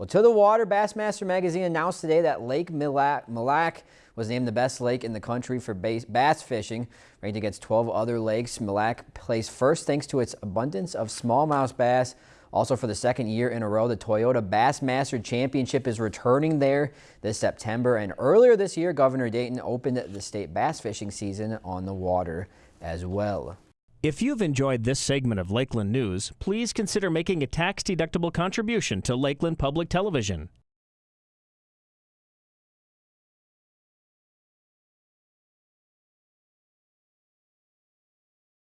Well, to the water, Bassmaster Magazine announced today that Lake Mille Lacs was named the best lake in the country for bass fishing. Ranked against 12 other lakes, Mille Lacs placed first thanks to its abundance of smallmouth bass. Also for the second year in a row, the Toyota Bassmaster Championship is returning there this September. And earlier this year, Governor Dayton opened the state bass fishing season on the water as well. If you've enjoyed this segment of Lakeland News, please consider making a tax-deductible contribution to Lakeland Public Television.